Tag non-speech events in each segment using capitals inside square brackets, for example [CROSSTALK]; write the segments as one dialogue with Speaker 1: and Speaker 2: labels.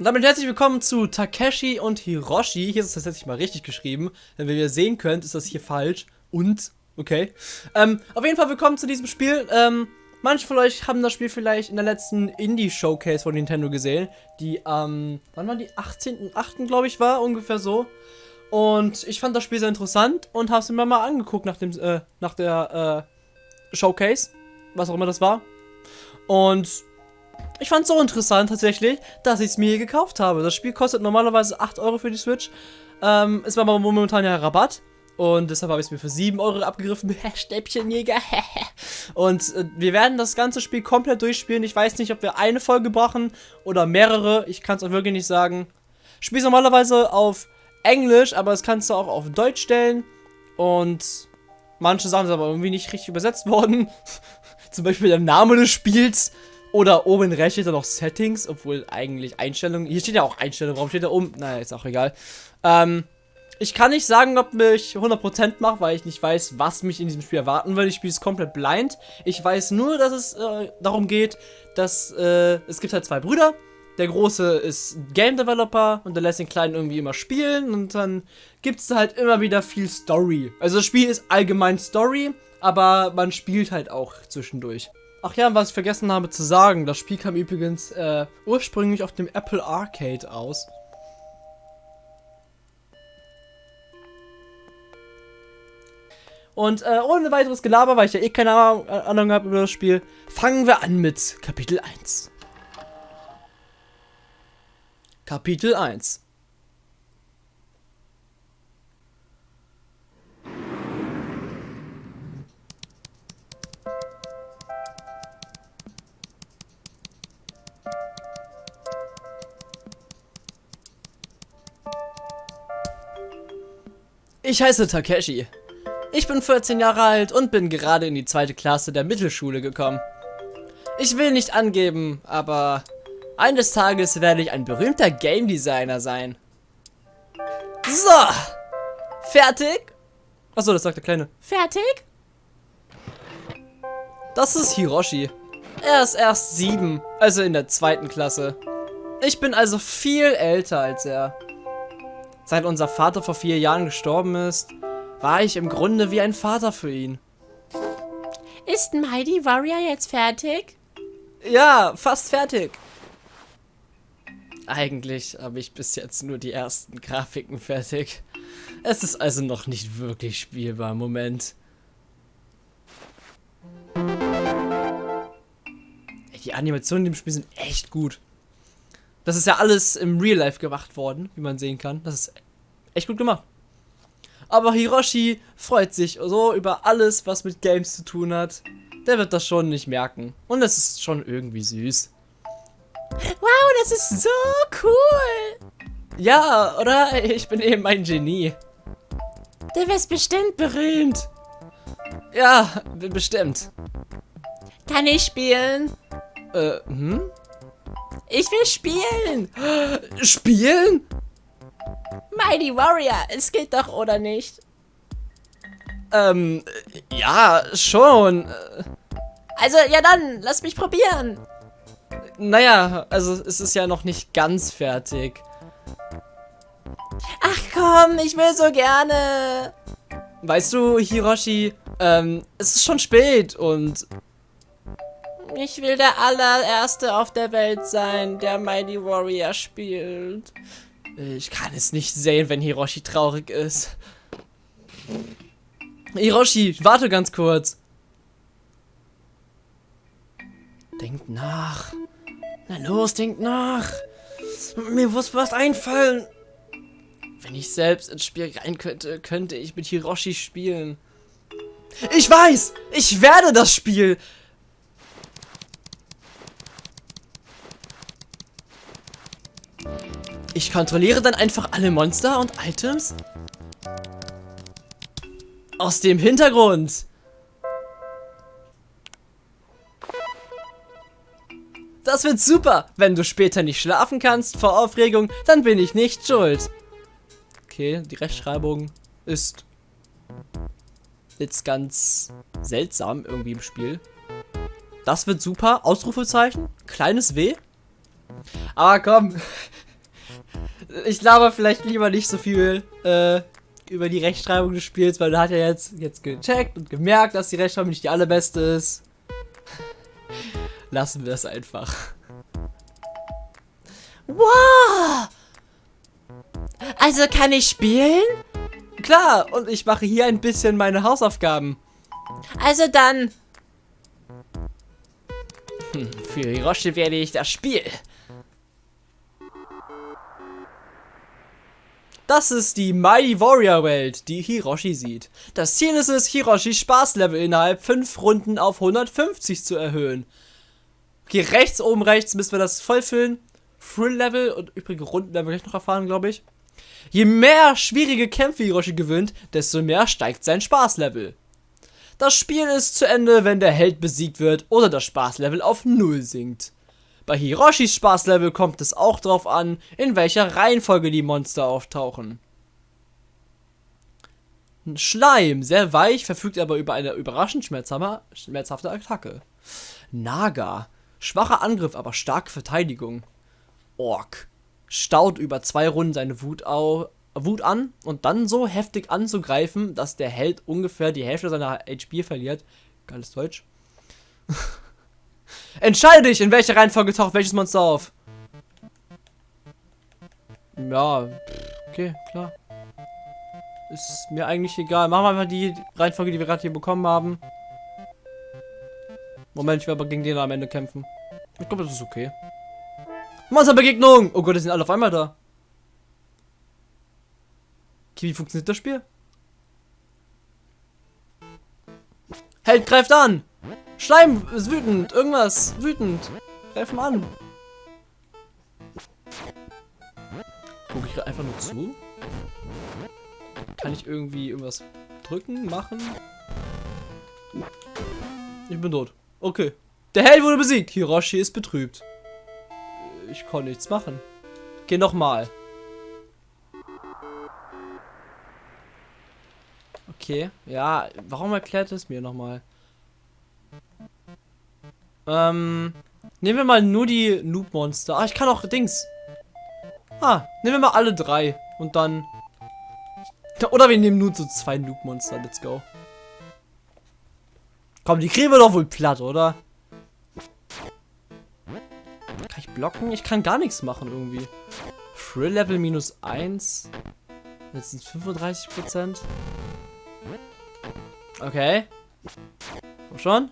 Speaker 1: Und damit herzlich willkommen zu Takeshi und Hiroshi. Hier ist es tatsächlich mal richtig geschrieben. Denn wie ihr sehen könnt, ist das hier falsch. Und, okay. Ähm, auf jeden Fall willkommen zu diesem Spiel. Ähm, manche von euch haben das Spiel vielleicht in der letzten Indie-Showcase von Nintendo gesehen. Die, ähm, wann war die? 18.8. glaube ich war, ungefähr so. Und ich fand das Spiel sehr interessant und habe es mir mal angeguckt nach dem, äh, nach der, äh, Showcase. Was auch immer das war. Und ich fand es so interessant tatsächlich, dass ich es mir gekauft habe. Das Spiel kostet normalerweise 8 Euro für die Switch. Ähm, es war aber momentan ja Rabatt. Und deshalb habe ich es mir für 7 Euro abgegriffen. [LAUGHS] Stäbchenjäger. [LAUGHS] und äh, wir werden das ganze Spiel komplett durchspielen. Ich weiß nicht, ob wir eine Folge brauchen oder mehrere. Ich kann es auch wirklich nicht sagen. Spiel normalerweise auf Englisch, aber das kannst du auch auf Deutsch stellen. Und manche Sachen sind aber irgendwie nicht richtig übersetzt [LAUGHS] worden. Zum Beispiel der Name des Spiels oder oben rechts steht da noch Settings, obwohl eigentlich Einstellungen. Hier steht ja auch Einstellungen. Warum steht da oben? Naja, ist auch egal. Ähm, ich kann nicht sagen, ob mich 100% macht, weil ich nicht weiß, was mich in diesem Spiel erwarten will. Ich spiele es komplett blind. Ich weiß nur, dass es äh, darum geht, dass äh, es gibt halt zwei Brüder. Der große ist Game Developer und der lässt den kleinen irgendwie immer spielen und dann gibt es halt immer wieder viel Story. Also das Spiel ist allgemein Story, aber man spielt halt auch zwischendurch. Ach ja, was ich vergessen habe zu sagen, das Spiel kam übrigens äh, ursprünglich auf dem Apple Arcade aus. Und äh, ohne weiteres Gelaber, weil ich ja eh keine Ahnung habe über das Spiel, fangen wir an mit Kapitel 1. Kapitel 1 Ich heiße Takeshi. Ich bin 14 Jahre alt und bin gerade in die zweite Klasse der Mittelschule gekommen. Ich will nicht angeben, aber eines Tages werde ich ein berühmter Game Designer sein. So, fertig? Achso, das sagt der Kleine. Fertig? Das ist Hiroshi. Er ist erst sieben, also in der zweiten Klasse. Ich bin also viel älter als er. Seit unser Vater vor vier Jahren gestorben ist, war ich im Grunde wie ein Vater für ihn.
Speaker 2: Ist Mighty Warrior jetzt fertig?
Speaker 1: Ja, fast fertig. Eigentlich habe ich bis jetzt nur die ersten Grafiken fertig. Es ist also noch nicht wirklich spielbar im Moment. Die Animationen in dem Spiel sind echt gut. Das ist ja alles im Real Life gemacht worden, wie man sehen kann. Das ist echt gut gemacht. Aber Hiroshi freut sich so über alles, was mit Games zu tun hat. Der wird das schon nicht merken. Und es ist schon irgendwie süß.
Speaker 2: Wow, das ist so cool.
Speaker 1: Ja, oder? Ich bin eben ein Genie.
Speaker 2: Du wirst bestimmt berühmt.
Speaker 1: Ja, bestimmt.
Speaker 2: Kann ich spielen?
Speaker 1: Äh, hm?
Speaker 2: Ich will spielen.
Speaker 1: Spielen?
Speaker 2: Mighty Warrior, es geht doch, oder nicht?
Speaker 1: Ähm, ja, schon.
Speaker 2: Also, ja dann, lass mich probieren.
Speaker 1: Naja, also es ist ja noch nicht ganz fertig.
Speaker 2: Ach komm, ich will so gerne.
Speaker 1: Weißt du, Hiroshi, ähm, es ist schon spät und...
Speaker 2: Ich will der allererste auf der Welt sein, der Mighty Warrior spielt.
Speaker 1: Ich kann es nicht sehen, wenn Hiroshi traurig ist. Hiroshi, warte ganz kurz. Denkt nach. Na los, denkt nach. Mir muss was einfallen. Wenn ich selbst ins Spiel rein könnte, könnte ich mit Hiroshi spielen. Ich weiß! Ich werde das Spiel! Ich kontrolliere dann einfach alle Monster und Items aus dem Hintergrund. Das wird super. Wenn du später nicht schlafen kannst vor Aufregung, dann bin ich nicht schuld. Okay, die Rechtschreibung ist jetzt ganz seltsam irgendwie im Spiel. Das wird super. Ausrufezeichen. Kleines W. Aber komm. Ich laber vielleicht lieber nicht so viel äh, über die Rechtschreibung des Spiels, weil er hat ja jetzt, jetzt gecheckt und gemerkt, dass die Rechtschreibung nicht die allerbeste ist. Lassen wir das einfach.
Speaker 2: Wow! Also kann ich spielen?
Speaker 1: Klar, und ich mache hier ein bisschen meine Hausaufgaben.
Speaker 2: Also dann.
Speaker 1: Hm, für Hiroshi werde ich das Spiel. Das ist die Mighty Warrior Welt, die Hiroshi sieht. Das Ziel ist es, Hiroshis Spaßlevel innerhalb 5 Runden auf 150 zu erhöhen. Okay, rechts, oben rechts müssen wir das vollfüllen. Thrill-Level und übrige Runden werden wir gleich noch erfahren, glaube ich. Je mehr schwierige Kämpfe Hiroshi gewinnt, desto mehr steigt sein Spaßlevel. Das Spiel ist zu Ende, wenn der Held besiegt wird oder das Spaßlevel auf 0 sinkt. Bei Hiroshis Spaßlevel kommt es auch darauf an, in welcher Reihenfolge die Monster auftauchen. Schleim, sehr weich, verfügt aber über eine überraschend schmerzhafte Attacke. Naga, schwacher Angriff, aber starke Verteidigung. Ork, staut über zwei Runden seine Wut, Wut an und dann so heftig anzugreifen, dass der Held ungefähr die Hälfte seiner HP verliert. Geiles Deutsch. [LAUGHS] Entscheide dich, in welcher Reihenfolge taucht welches Monster auf. Ja, okay, klar. Ist mir eigentlich egal. Machen wir einfach die Reihenfolge, die wir gerade hier bekommen haben. Moment, ich will aber gegen den am Ende kämpfen. Ich glaube, das ist okay. Monsterbegegnung! Oh Gott, die sind alle auf einmal da. Okay, wie funktioniert das Spiel? Held greift an! Schleim ist wütend. Irgendwas wütend. Greifen an. Gucke ich einfach nur zu? Kann ich irgendwie irgendwas drücken, machen? Ich bin tot. Okay. Der Held wurde besiegt. Hiroshi ist betrübt. Ich konnte nichts machen. Geh nochmal. Okay. Ja, warum erklärt es mir nochmal? Ähm, nehmen wir mal nur die Noob-Monster. Ah, ich kann auch Dings. Ah, nehmen wir mal alle drei. Und dann... [LAUGHS] Oder wir nehmen nur so zwei Noob-Monster. Let's go. Komm, die kriegen wir doch wohl platt, oder? Kann ich blocken? Ich kann gar nichts machen irgendwie. Thrill Level minus 1. Jetzt sind es 35%. Okay. Komm schon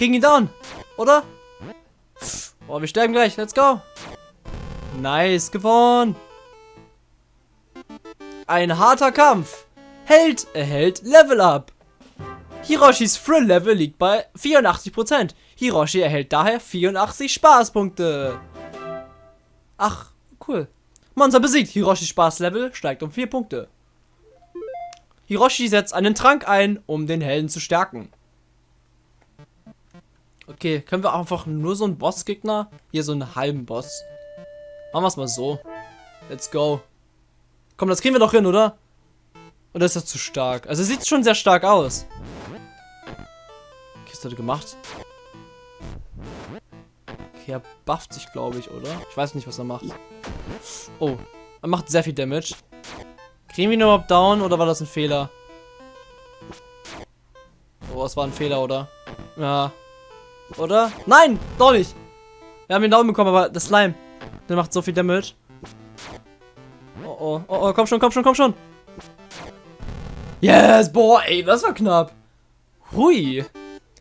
Speaker 1: kriegen ihn down. Oder? Oh, wir sterben gleich. Let's go. Nice, gewonnen. Ein harter Kampf. Held erhält Level Up. Hiroshis Thrill Level liegt bei 84%. Hiroshi erhält daher 84 Spaßpunkte. Ach, cool. Monster besiegt. Hiroshis Spaßlevel steigt um 4 Punkte. Hiroshi setzt einen Trank ein, um den Helden zu stärken. Okay, können wir einfach nur so einen Bossgegner? Hier so einen halben Boss. Machen wir es mal so. Let's go. Komm, das kriegen wir doch hin, oder? Oder ist das zu stark? Also sieht schon sehr stark aus. Okay, ist das gemacht? Okay, er bufft sich, glaube ich, oder? Ich weiß nicht, was er macht. Oh, er macht sehr viel Damage. Kriegen wir ihn überhaupt down oder war das ein Fehler? Oh, es war ein Fehler, oder? Ja, oder? Nein, doch nicht. Wir haben den Daumen bekommen, aber das Slime, der macht so viel Damage. Oh, oh, oh, oh, komm schon, komm schon, komm schon. Yes, boah, ey, das war knapp. Hui.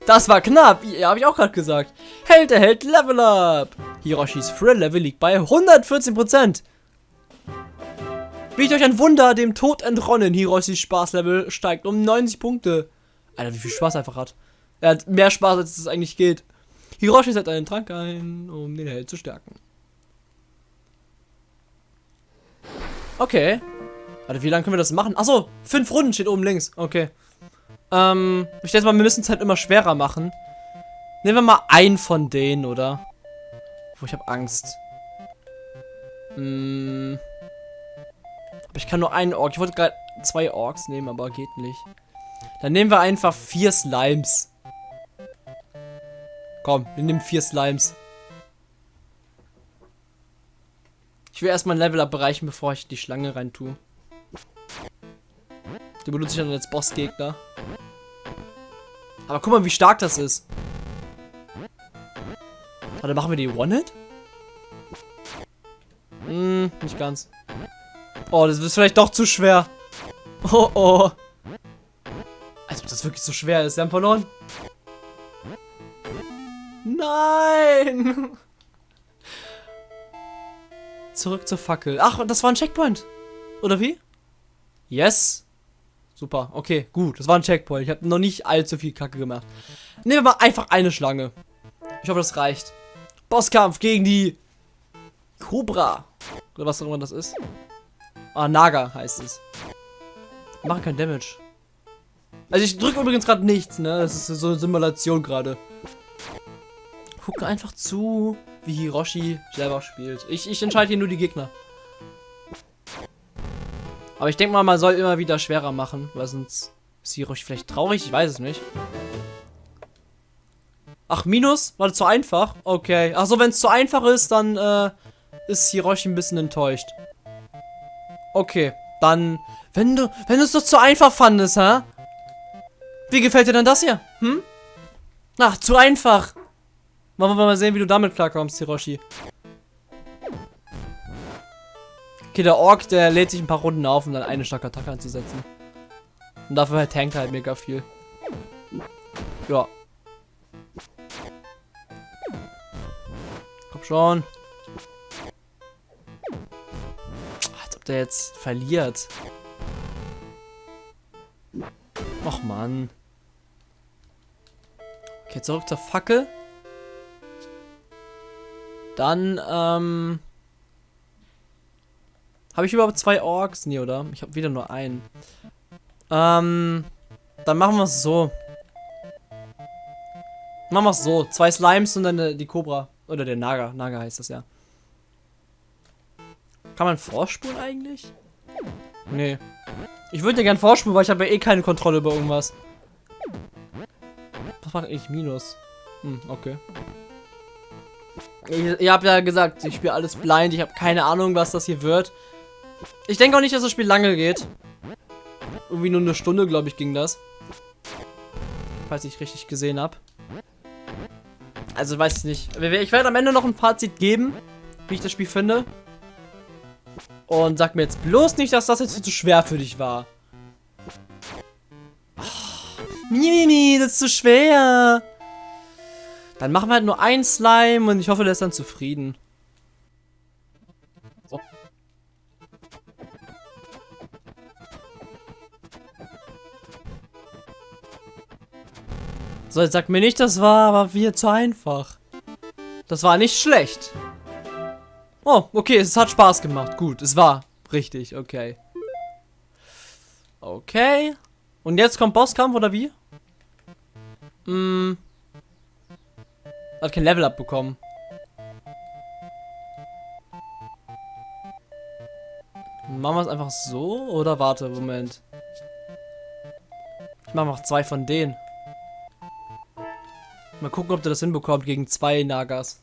Speaker 1: Das war knapp. Ja, habe ich auch gerade gesagt. Held erhält Level Up. Hiroshis Thrill Level liegt bei 114%. Wie ich euch ein Wunder, dem Tod entronnen. Hiroshis Spaßlevel steigt um 90 Punkte. Alter, wie viel Spaß er einfach hat. Er hat mehr Spaß, als es eigentlich geht. Hiroshi setzt einen Trank ein, um den Held zu stärken. Okay. Warte, wie lange können wir das machen? Achso, fünf Runden steht oben links. Okay. Ähm, ich denke mal, wir müssen es halt immer schwerer machen. Nehmen wir mal einen von denen, oder? Wo ich habe Angst. Hm. Aber ich kann nur einen Ork. Ich wollte gerade zwei Orks nehmen, aber geht nicht. Dann nehmen wir einfach vier Slimes. Komm, wir nehmen vier Slimes. Ich will erstmal ein Level-Up bereichen, bevor ich die Schlange rein tue. Die benutze ich dann als Bossgegner. Aber guck mal, wie stark das ist. Warte, machen wir die One-Hit? Hm, nicht ganz. Oh, das ist vielleicht doch zu schwer. Oh, oh. Als ob das wirklich so schwer ist. Wir haben verloren. Nein! Zurück zur Fackel. Ach, das war ein Checkpoint. Oder wie? Yes. Super, okay, gut. Das war ein Checkpoint. Ich habe noch nicht allzu viel Kacke gemacht. Nehmen wir mal einfach eine Schlange. Ich hoffe, das reicht. Bosskampf gegen die Cobra. Oder was auch immer das ist. Ah, Naga heißt es. Machen kein Damage. Also ich drücke übrigens gerade nichts, ne? Das ist so eine Simulation gerade. Gucke einfach zu, wie Hiroshi selber spielt. Ich, ich entscheide hier nur die Gegner. Aber ich denke mal, man soll immer wieder schwerer machen, weil sonst ist Hiroshi vielleicht traurig, ich weiß es nicht. Ach, Minus? War das zu einfach? Okay. Ach so, wenn es zu einfach ist, dann äh, ist Hiroshi ein bisschen enttäuscht. Okay, dann, wenn du, wenn es doch zu einfach fandest, hä? Wie gefällt dir denn das hier? Hm? Ach, zu einfach. Wollen wir mal sehen, wie du damit klarkommst, Hiroshi. Okay, der Ork, der lädt sich ein paar Runden auf, um dann eine starke Attacke anzusetzen. Und dafür tankt halt mega viel. Ja. Komm schon. Der jetzt verliert. Och Mann. Okay, zurück zur Fackel. Dann, ähm... Habe ich überhaupt zwei Orks? Nee, oder? Ich habe wieder nur einen. Ähm... Dann machen wir es so. Machen wir es so. Zwei Slimes und dann die Cobra. Oder der Naga. Naga heißt das ja. Kann man vorspulen eigentlich? Nee. Ich würde ja gern vorspulen, weil ich habe ja eh keine Kontrolle über irgendwas. Was macht eigentlich Minus? Hm, okay. Ich, ihr habt ja gesagt, ich spiele alles blind. Ich habe keine Ahnung, was das hier wird. Ich denke auch nicht, dass das Spiel lange geht. Irgendwie nur eine Stunde, glaube ich, ging das. Falls ich richtig gesehen habe. Also weiß ich nicht. Ich werde am Ende noch ein Fazit geben, wie ich das Spiel finde. Und sag mir jetzt bloß nicht, dass das jetzt zu schwer für dich war. Oh, Mimimi, das ist zu schwer. Dann machen wir halt nur ein Slime und ich hoffe, der ist dann zufrieden. So. Jetzt sag mir nicht, das war aber wieder zu einfach. Das war nicht schlecht. Oh, okay, es hat Spaß gemacht. Gut, es war richtig, okay. Okay. Und jetzt kommt Bosskampf, oder wie? Hm. Hat kein Level abbekommen. Machen wir es einfach so? Oder warte, Moment. Ich mache noch zwei von denen. Mal gucken, ob der das hinbekommt gegen zwei Nagas.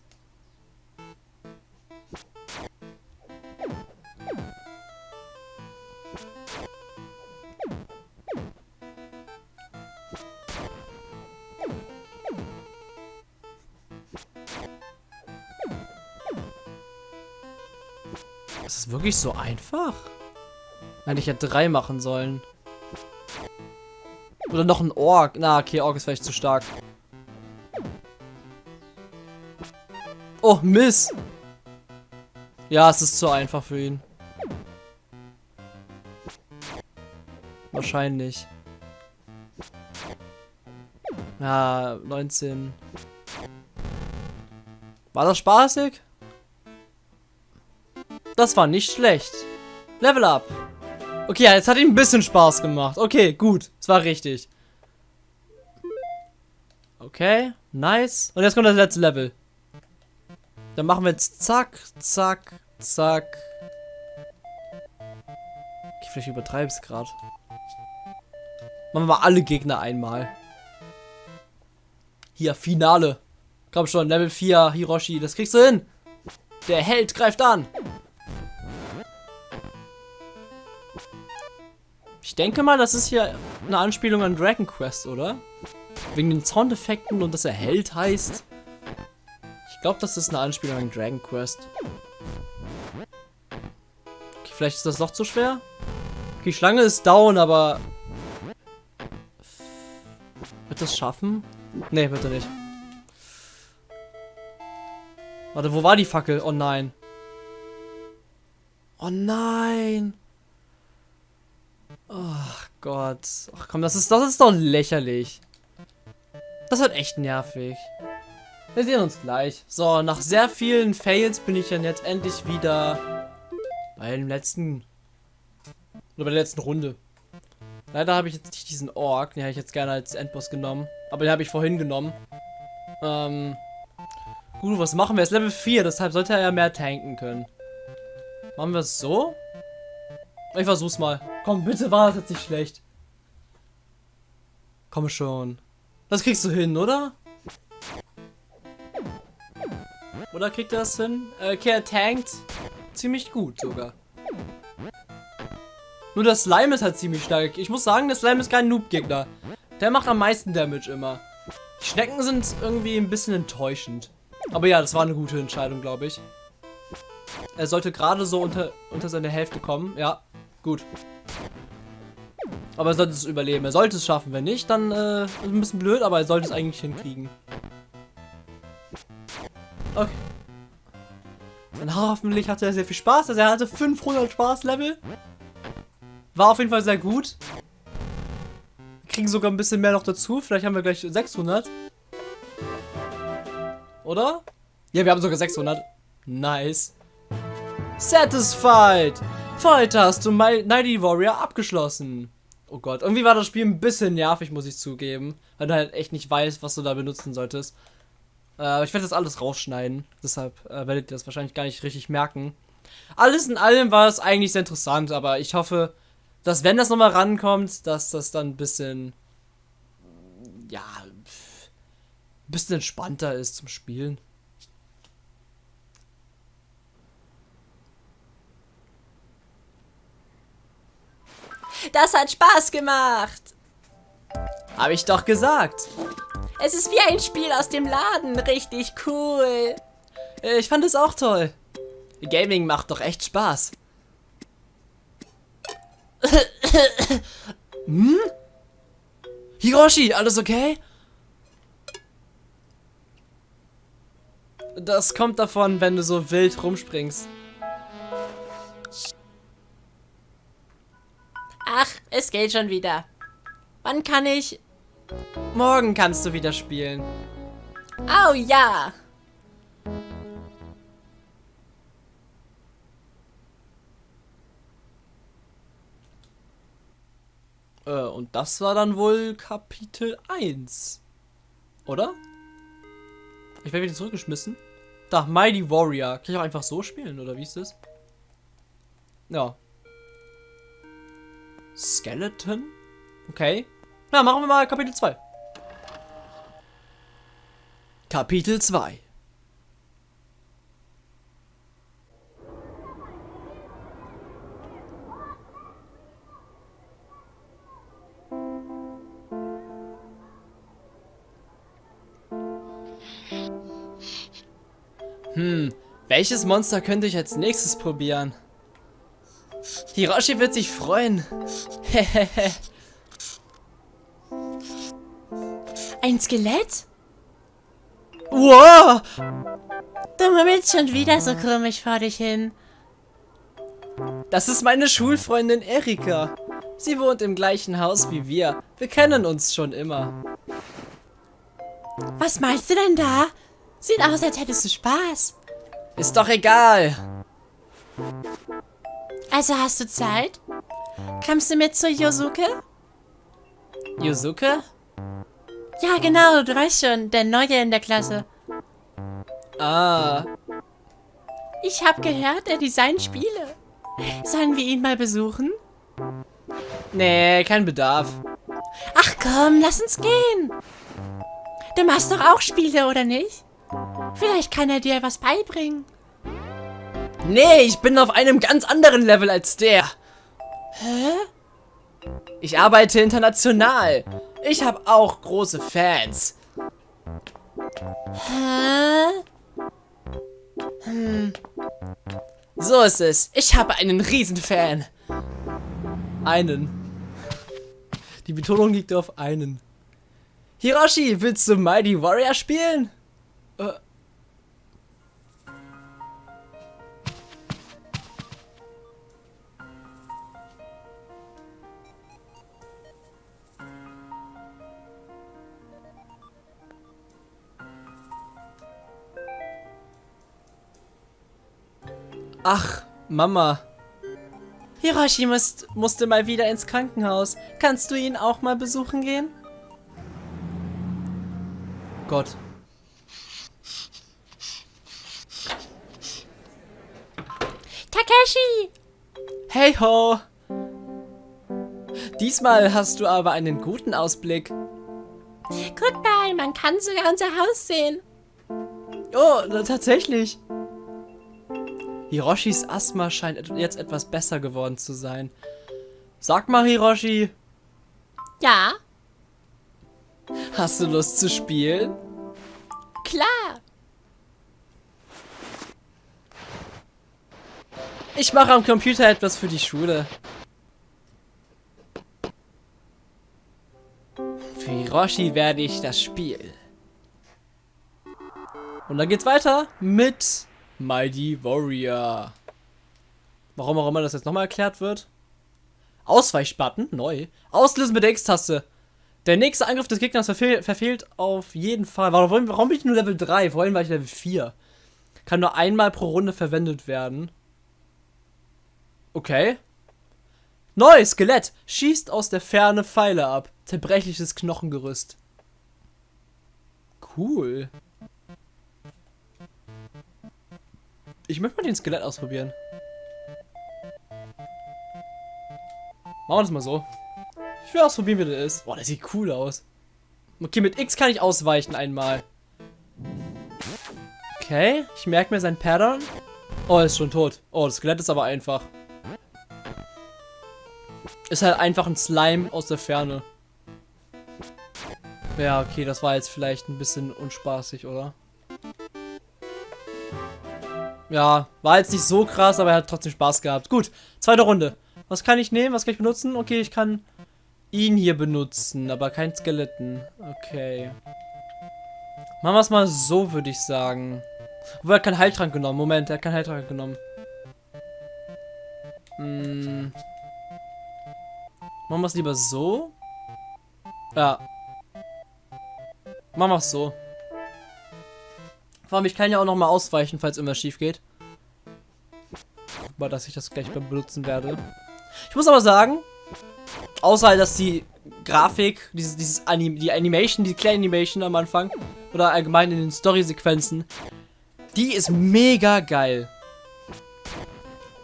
Speaker 1: Wirklich so einfach? Nein, ich hätte drei machen sollen. Oder noch ein Ork. Na, okay, Ork ist vielleicht zu stark. Oh, Miss. Ja, es ist zu einfach für ihn. Wahrscheinlich. Ja, 19. War das spaßig? Das war nicht schlecht. Level up. Okay, jetzt hat ihm ein bisschen Spaß gemacht. Okay, gut. Es war richtig. Okay, nice. Und jetzt kommt das letzte Level. Dann machen wir jetzt zack, zack, zack. Okay, vielleicht es gerade. Machen wir mal alle Gegner einmal. Hier, Finale. Komm schon, Level 4, Hiroshi, das kriegst du hin. Der Held greift an. Denke mal, das ist hier eine Anspielung an Dragon Quest, oder? Wegen den Soundeffekten und dass er Held heißt. Ich glaube, das ist eine Anspielung an Dragon Quest. Okay, vielleicht ist das doch zu schwer. Die Schlange ist down, aber... Wird das schaffen? Nee, wird er nicht. Warte, wo war die Fackel? Oh nein. Oh nein. Oh Gott. Ach komm, das ist, das ist doch lächerlich. Das wird echt nervig. Wir sehen uns gleich. So, nach sehr vielen Fails bin ich dann jetzt endlich wieder bei dem letzten... Oder bei der letzten Runde. Leider habe ich jetzt nicht diesen Ork. Den hätte ich jetzt gerne als Endboss genommen. Aber den habe ich vorhin genommen. Ähm... Gut, was machen wir? Er ist Level 4, deshalb sollte er ja mehr tanken können. Machen wir es so? Ich versuch's mal. Komm, bitte war das jetzt nicht schlecht. Komm schon. Das kriegst du hin, oder? Oder kriegt er das hin? Äh, okay, er tankt ziemlich gut sogar. Nur der Slime ist halt ziemlich stark. Ich muss sagen, der Slime ist kein Noob-Gegner. Der macht am meisten Damage immer. Die Schnecken sind irgendwie ein bisschen enttäuschend. Aber ja, das war eine gute Entscheidung, glaube ich. Er sollte gerade so unter, unter seine Hälfte kommen. Ja, gut. Aber er sollte es überleben. Er sollte es schaffen. Wenn nicht, dann äh, ist ein bisschen blöd, aber er sollte es eigentlich hinkriegen. Okay. Und hoffentlich hatte er sehr viel Spaß. Also er hatte 500 Spaß-Level. War auf jeden Fall sehr gut. Wir kriegen sogar ein bisschen mehr noch dazu. Vielleicht haben wir gleich 600. Oder? Ja, wir haben sogar 600. Nice. Satisfied. Heute hast du My Nighty Warrior abgeschlossen. Oh Gott, irgendwie war das Spiel ein bisschen nervig, muss ich zugeben. Weil du halt echt nicht weißt, was du da benutzen solltest. Äh, ich werde das alles rausschneiden. Deshalb äh, werdet ihr das wahrscheinlich gar nicht richtig merken. Alles in allem war es eigentlich sehr interessant, aber ich hoffe, dass wenn das nochmal rankommt, dass das dann ein bisschen, ja, ein bisschen entspannter ist zum Spielen.
Speaker 2: Das hat Spaß gemacht.
Speaker 1: Habe ich doch gesagt.
Speaker 2: Es ist wie ein Spiel aus dem Laden. Richtig cool.
Speaker 1: Äh, Ich fand es auch toll. Gaming macht doch echt Spaß. hm? Hiroshi, alles okay? Das kommt davon, wenn du so wild rumspringst.
Speaker 2: Ach, es geht schon wieder. Wann kann ich...
Speaker 1: Morgen kannst du wieder spielen.
Speaker 2: Oh ja.
Speaker 1: Äh, und das war dann wohl Kapitel 1. Oder? Ich werde wieder zurückgeschmissen. Da, Mighty Warrior. Kann ich auch einfach so spielen, oder wie ist das? Ja. Skeleton? Okay. Na, machen wir mal Kapitel 2. Kapitel 2. Hm, welches Monster könnte ich als nächstes probieren? Hiroshi wird sich freuen. Hehehe. [LAUGHS]
Speaker 2: Ein Skelett?
Speaker 1: wow!
Speaker 2: Du murmelst schon wieder so komisch vor dich hin.
Speaker 1: Das ist meine Schulfreundin Erika. Sie wohnt im gleichen Haus wie wir. Wir kennen uns schon immer.
Speaker 2: Was meinst du denn da? Sieht aus, als hättest du Spaß.
Speaker 1: Ist doch egal.
Speaker 2: Also hast du Zeit? Kommst du mit zu Yosuke?
Speaker 1: Yuzuke?
Speaker 2: Ja, genau, du weißt schon, der Neue in der Klasse.
Speaker 1: Ah,
Speaker 2: Ich habe gehört, er designt Spiele. Sollen wir ihn mal besuchen?
Speaker 1: nee, kein Bedarf.
Speaker 2: Ach komm, lass uns gehen. Du machst doch auch Spiele, oder nicht? Vielleicht kann er dir was beibringen.
Speaker 1: Nee, ich bin auf einem ganz anderen Level als der.
Speaker 2: Hä?
Speaker 1: Ich arbeite international. Ich habe auch große Fans.
Speaker 2: Hä?
Speaker 1: So ist es. Ich habe einen Riesenfan. Einen. Die Betonung liegt auf einen. Hiroshi, willst du Mighty Warrior spielen? Äh. Ach, Mama. Hiroshi musst, musste mal wieder ins Krankenhaus. Kannst du ihn auch mal besuchen gehen? Gott.
Speaker 2: Takeshi!
Speaker 1: Hey ho! Diesmal hast du aber einen guten Ausblick.
Speaker 2: Guck mal, man kann sogar unser Haus sehen.
Speaker 1: Oh, tatsächlich. Hiroshis Asthma scheint et- jetzt etwas besser geworden zu sein. Sag mal, Hiroshi,
Speaker 2: Ja,
Speaker 1: hast du Lust zu spielen?
Speaker 2: klar.
Speaker 1: Ich mache am Computer etwas für die Schule. Für Hiroshi werde ich das Spiel. Und dann geht's weiter mit Mighty Warrior. Warum auch immer das jetzt nochmal erklärt wird. Ausweichbutton, neu. Auslösen mit der X-Taste. Der nächste Angriff des Gegners verfehl verfehlt auf jeden Fall. Warum, warum bin ich nur Level 3? Vorhin war ich Level 4. Kann nur einmal pro Runde verwendet werden. Okay. Neu, Skelett. Schießt aus der Ferne Pfeile ab. Zerbrechliches Knochengerüst. Cool. Ich möchte mal den Skelett ausprobieren. Machen wir das mal so. Ich will ausprobieren, wie das ist. Boah, das sieht cool aus. Okay, mit X kann ich ausweichen einmal. Okay, ich merke mir sein Pattern. Oh, er ist schon tot. Oh, das Skelett ist aber einfach. Ist halt einfach ein Slime aus der Ferne. Ja, okay, das war jetzt vielleicht ein bisschen unspaßig, oder? Ja, war jetzt nicht so krass, aber er hat trotzdem Spaß gehabt. Gut, zweite Runde. Was kann ich nehmen? Was kann ich benutzen? Okay, ich kann ihn hier benutzen, aber kein Skeletten. Okay. Machen wir es mal so, würde ich sagen. Obwohl, er hat keinen Heiltrank genommen. Moment, er hat keinen Heiltrank genommen. Hm. Machen wir es lieber so? Ja. Machen wir es so. Vor allem, ich kann ja auch noch mal ausweichen, falls irgendwas schief geht. Aber dass ich das gleich benutzen werde. Ich muss aber sagen, außer halt, dass die Grafik, dieses, dieses Anim die Animation, die kleine Animation am Anfang oder allgemein in den Story-Sequenzen, die ist mega geil.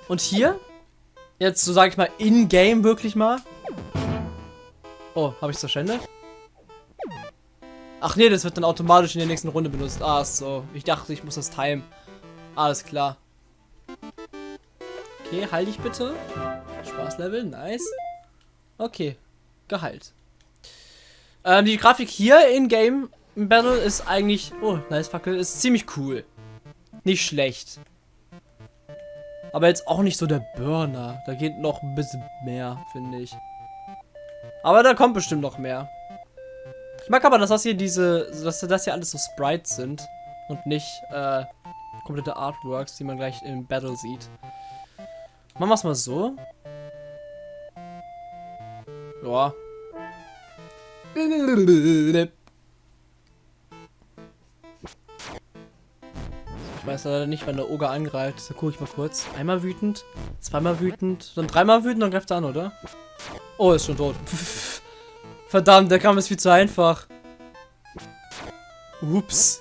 Speaker 1: Und hier, jetzt so sage ich mal in-game wirklich mal. Oh, habe ich es verschwendet? Ach nee, das wird dann automatisch in der nächsten Runde benutzt. Ah, so. Ich dachte, ich muss das timen. Alles klar. Okay, heil dich bitte. Spaßlevel, nice. Okay, geheilt. Ähm, die Grafik hier in Game Battle ist eigentlich. Oh, nice Fackel. Ist ziemlich cool. Nicht schlecht. Aber jetzt auch nicht so der Burner. Da geht noch ein bisschen mehr, finde ich. Aber da kommt bestimmt noch mehr. Ich mag aber, dass das hier diese, dass das hier alles so Sprites sind und nicht äh, komplette Artworks, die man gleich im Battle sieht. Machen wir es mal so. Ja. Ich weiß leider nicht, wann der Oger angreift. So gucke ich mal kurz. Einmal wütend, zweimal wütend, dann dreimal wütend, dann greift er an, oder? Oh, ist schon tot. [LAUGHS] Verdammt, der Kampf ist viel zu einfach. Ups.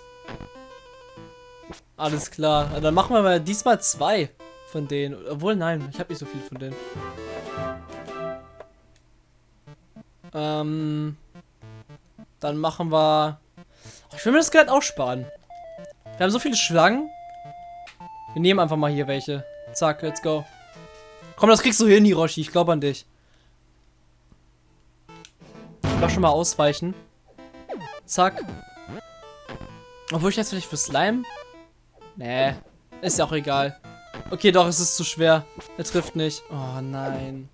Speaker 1: Alles klar. Dann machen wir mal diesmal zwei von denen. Obwohl, nein, ich habe nicht so viel von denen. Ähm. Dann machen wir. Oh, ich will mir das Skelett auch sparen. Wir haben so viele Schlangen. Wir nehmen einfach mal hier welche. Zack, let's go. Komm, das kriegst du hin, Hiroshi. Ich glaube an dich. Aber schon mal ausweichen. Zack. Obwohl ich jetzt vielleicht für Slime? Nee. Ist ja auch egal. Okay, doch, es ist zu schwer. Er trifft nicht. Oh nein.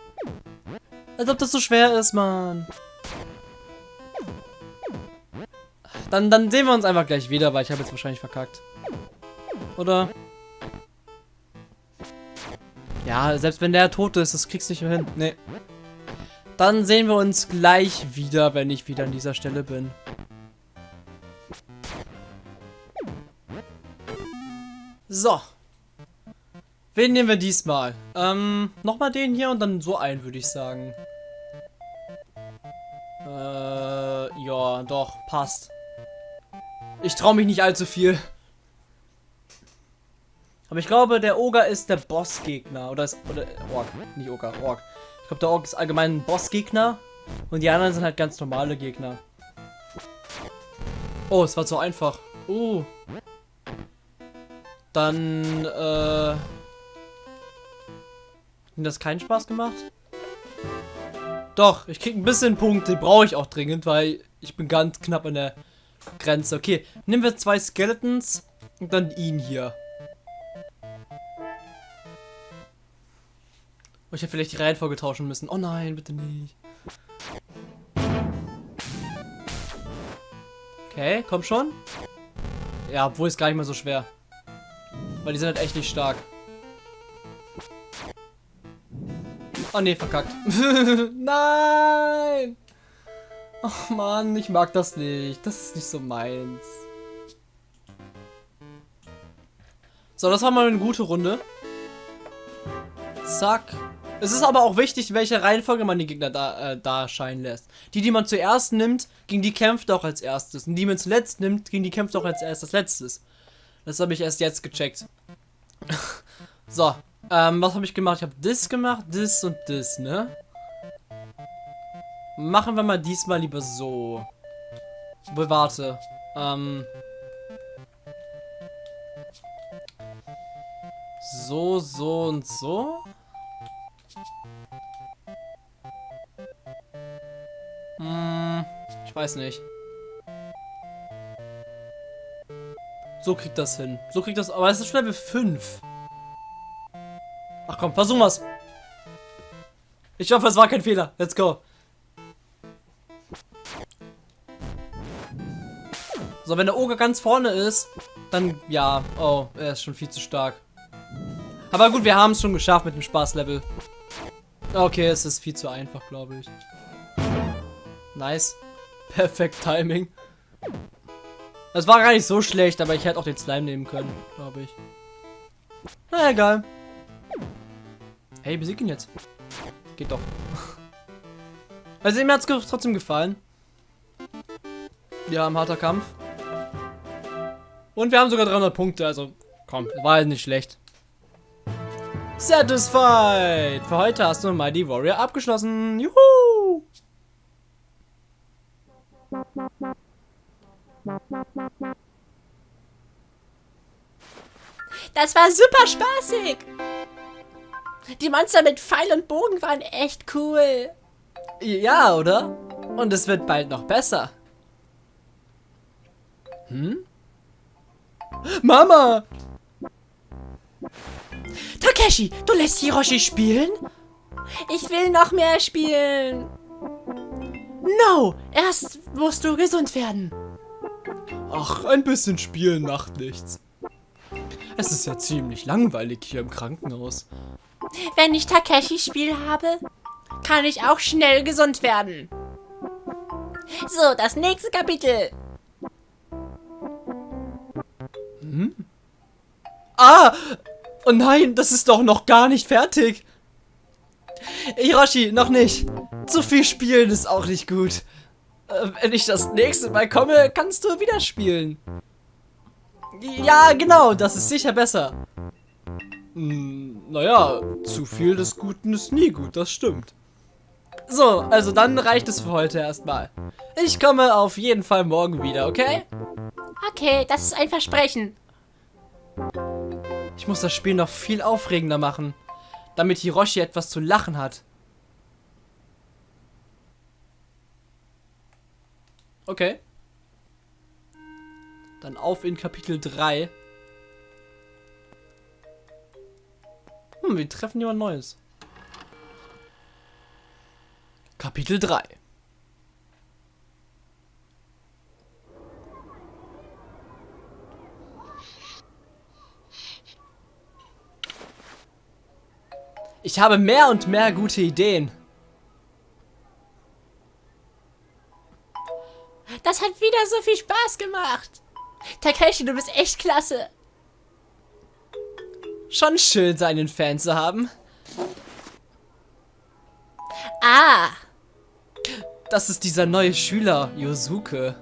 Speaker 1: Als ob das so schwer ist, Mann. Dann, dann sehen wir uns einfach gleich wieder, weil ich habe jetzt wahrscheinlich verkackt. Oder? Ja, selbst wenn der tot ist, das kriegst du nicht mehr hin. Nee. Dann sehen wir uns gleich wieder, wenn ich wieder an dieser Stelle bin. So. Wen nehmen wir diesmal? Ähm, nochmal den hier und dann so einen, würde ich sagen. Äh, ja, doch, passt. Ich traue mich nicht allzu viel. Aber ich glaube, der Oger ist der Bossgegner. Oder ist. Oder. Ork. Nicht Oger, Ork. Ich glaube, der Ork ist allgemein ein Bossgegner. Und die anderen sind halt ganz normale Gegner. Oh, es war zu einfach. Uh. Dann, äh. Hat das keinen Spaß gemacht? Doch, ich krieg ein bisschen Punkte. Brauche ich auch dringend, weil ich bin ganz knapp an der Grenze. Okay, nehmen wir zwei Skeletons und dann ihn hier. Oh, ich hätte vielleicht die Reihenfolge tauschen müssen. Oh nein, bitte nicht. Okay, komm schon. Ja, obwohl ist gar nicht mal so schwer. Weil die sind halt echt nicht stark. Oh nee, verkackt. [LAUGHS] Nein! Oh Mann, ich mag das nicht. Das ist nicht so meins. So, das war mal eine gute Runde. Zack. Es ist aber auch wichtig, welche Reihenfolge man die Gegner da, äh, da scheinen lässt. Die, die man zuerst nimmt, gegen die kämpft auch als erstes. Und die man zuletzt nimmt, gegen die kämpft auch als erstes letztes. Das habe ich erst jetzt gecheckt. [LAUGHS] so, ähm, was habe ich gemacht? Ich habe das gemacht, das und das, ne? Machen wir mal diesmal lieber so. Wohl, warte. Ähm. So, so und so. Hm, ich weiß nicht. So kriegt das hin. So kriegt das. Aber es ist schon Level 5. Ach komm, versuchen wir's. Ich hoffe, es war kein Fehler. Let's go. So, wenn der Oger ganz vorne ist, dann ja. Oh, er ist schon viel zu stark. Aber gut, wir haben es schon geschafft mit dem Spaßlevel. Okay, es ist viel zu einfach, glaube ich. Nice. [LAUGHS] Perfekt Timing. Das war gar nicht so schlecht, aber ich hätte auch den Slime nehmen können, glaube ich. Na egal. Hey, besieg ihn jetzt. Geht doch. [LAUGHS] Also mir hat es trotzdem gefallen. Wir haben harter Kampf. Und wir haben sogar 300 Punkte, also komm, war halt nicht schlecht. Satisfied! Für heute hast du mal die Warrior abgeschlossen. Juhu!
Speaker 2: Das war super spaßig. Die Monster mit Pfeil und Bogen waren echt cool.
Speaker 1: Ja, oder? Und es wird bald noch besser. Hm? Mama!
Speaker 2: Takeshi, du lässt Hiroshi spielen? Ich will noch mehr spielen. No, erst musst du gesund werden.
Speaker 1: Ach, ein bisschen spielen macht nichts. Es ist ja ziemlich langweilig hier im Krankenhaus.
Speaker 2: Wenn ich Takeshi Spiel habe, kann ich auch schnell gesund werden. So, das nächste Kapitel.
Speaker 1: Hm? Ah! Oh nein, das ist doch noch gar nicht fertig. Hiroshi, noch nicht. Zu viel spielen ist auch nicht gut. Äh, wenn ich das nächste Mal komme, kannst du wieder spielen. Ja, genau, das ist sicher besser. Hm, naja, zu viel des Guten ist nie gut, das stimmt. So, also dann reicht es für heute erstmal. Ich komme auf jeden Fall morgen wieder, okay?
Speaker 2: Okay, das ist ein Versprechen.
Speaker 1: Ich muss das Spiel noch viel aufregender machen, damit Hiroshi etwas zu lachen hat. Okay. Dann auf in Kapitel 3. Hm, wir treffen jemand Neues. Kapitel 3. Ich habe mehr und mehr gute Ideen.
Speaker 2: Das hat wieder so viel Spaß gemacht. Takeshi, du bist echt klasse.
Speaker 1: Schon schön, seinen Fan zu haben.
Speaker 2: Ah.
Speaker 1: Das ist dieser neue Schüler, Yosuke.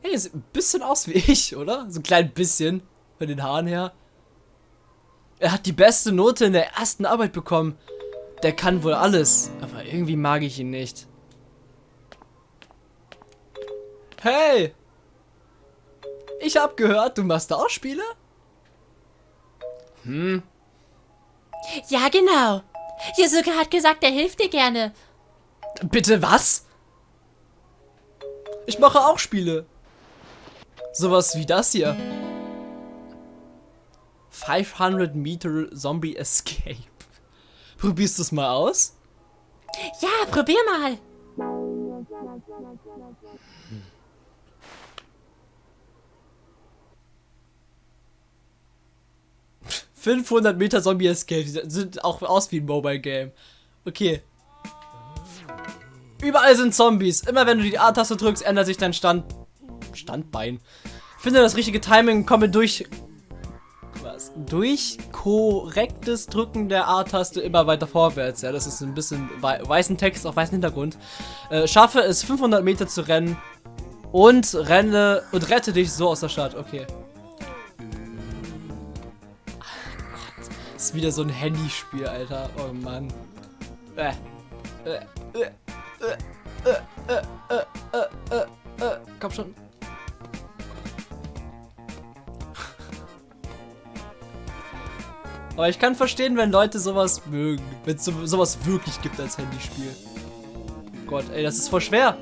Speaker 1: Hey, sieht ein bisschen aus wie [LAUGHS] ich, oder? So ein klein bisschen. Von den Haaren her. Er hat die beste Note in der ersten Arbeit bekommen. Der kann wohl alles. Aber irgendwie mag ich ihn nicht. Hey! Ich hab gehört, du machst auch Spiele? Hm.
Speaker 2: Ja, genau. Yosuke hat gesagt, er hilft dir gerne.
Speaker 1: Bitte was? Ich mache auch Spiele. Sowas wie das hier. 500 Meter Zombie Escape. [LAUGHS] Probierst du es mal aus?
Speaker 2: Ja, probier mal.
Speaker 1: 500 Meter Zombie Escape. Sind auch aus wie ein Mobile Game. Okay. Überall sind Zombies. Immer wenn du die A-Taste drückst, ändert sich dein Stand... Standbein. Finde das richtige Timing, komme durch... Durch korrektes Drücken der A-Taste immer weiter vorwärts. Ja, das ist ein bisschen weißen Text auf weißem Hintergrund. Äh, schaffe es 500 Meter zu rennen und renne und rette dich so aus der Stadt. Okay. ist wieder so ein Handyspiel, Alter. Oh Mann. Äh. Äh. Äh. Äh. Äh. Äh. Äh. Äh. Komm schon. Aber ich kann verstehen, wenn Leute sowas mögen. Wenn es so, sowas wirklich gibt als Handyspiel. Gott, ey, das ist voll schwer.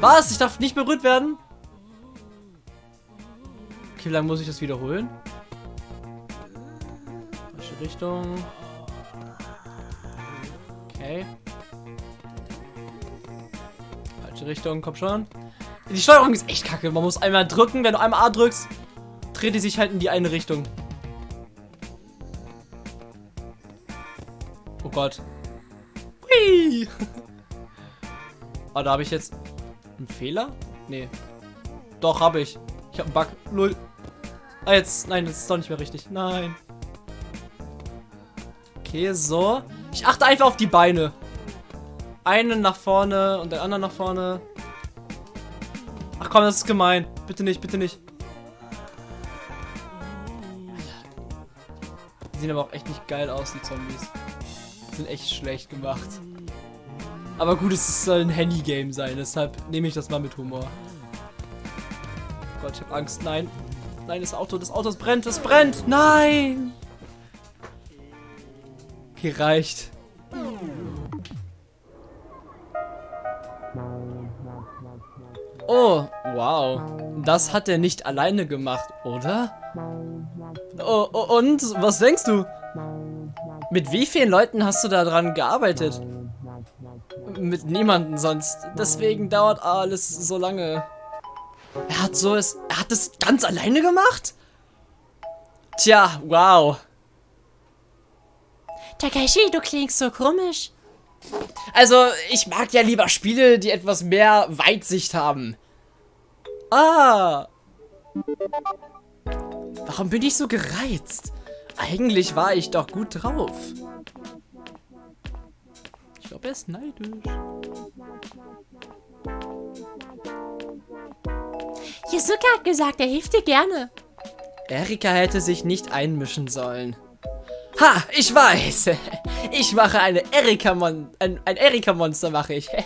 Speaker 1: Was? Ich darf nicht berührt werden? Okay, wie lange muss ich das wiederholen? Richtung. Okay. Falsche Richtung, komm schon. Die Steuerung ist echt kacke. Man muss einmal drücken. Wenn du einmal A drückst, dreht die sich halt in die eine Richtung. Gott. Hui. Oh, [LAUGHS] da habe ich jetzt einen Fehler? Nee. Doch, habe ich. Ich habe einen Bug. Null. Ah, jetzt. Nein, das ist doch nicht mehr richtig. Nein. Okay, so. Ich achte einfach auf die Beine. Einen nach vorne und den anderen nach vorne. Ach komm, das ist gemein. Bitte nicht, bitte nicht. Die sehen aber auch echt nicht geil aus, die Zombies. Sind echt schlecht gemacht. Aber gut, es soll ein Handy-Game sein, deshalb nehme ich das mal mit Humor. Oh Gott, ich habe Angst. Nein. Nein, das Auto, das Auto, das brennt, es brennt. Nein! gereicht. Oh, wow. Das hat er nicht alleine gemacht, oder? Oh, oh, und? Was denkst du? Mit wie vielen Leuten hast du da dran gearbeitet? Mit niemanden sonst. Deswegen dauert alles so lange. Er hat so es. Er hat es ganz alleine gemacht? Tja, wow.
Speaker 2: Takeshi, du klingst so komisch.
Speaker 1: Also, ich mag ja lieber Spiele, die etwas mehr Weitsicht haben. Ah. Warum bin ich so gereizt? Eigentlich war ich doch gut drauf. Ich glaube, er ist neidisch.
Speaker 2: Yusuke hat gesagt, er hilft dir gerne.
Speaker 1: Erika hätte sich nicht einmischen sollen. Ha, ich weiß. [LAUGHS] Ich mache eine Erika Mon ein, ein Erika Monster mache ich. [LAUGHS]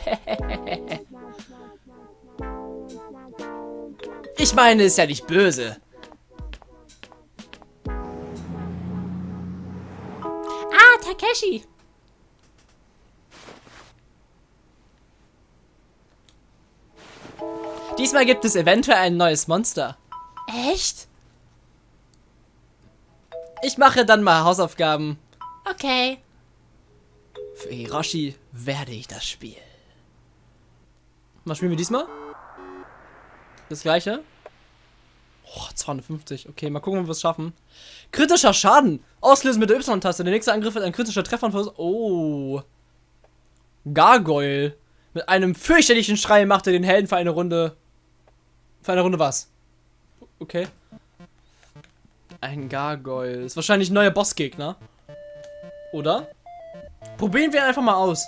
Speaker 1: Ich meine, ist ja nicht böse.
Speaker 2: Takeshi.
Speaker 1: Diesmal gibt es eventuell ein neues Monster.
Speaker 2: Echt?
Speaker 1: Ich mache dann mal Hausaufgaben.
Speaker 2: Okay.
Speaker 1: Für Hiroshi werde ich das Spiel. Was spielen wir diesmal? Das gleiche? Oh, 250. Okay, mal gucken, ob wir es schaffen. Kritischer Schaden. Auslösen mit der Y-Taste. Der nächste Angriff wird ein kritischer Treffer von... Oh. Gargoyle. Mit einem fürchterlichen Schrei macht er den Helden für eine Runde... Für eine Runde was? Okay. Ein Gargoyle. Ist wahrscheinlich ein neuer Bossgegner. Oder? Probieren wir ihn einfach mal aus.